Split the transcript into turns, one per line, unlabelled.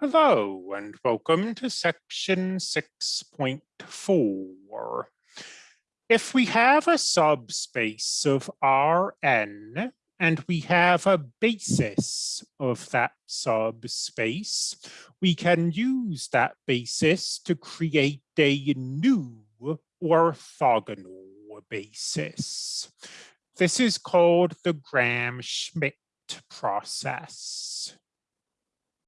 Hello and welcome to section 6.4. If we have a subspace of Rn and we have a basis of that subspace, we can use that basis to create a new orthogonal basis. This is called the Gram-Schmidt process.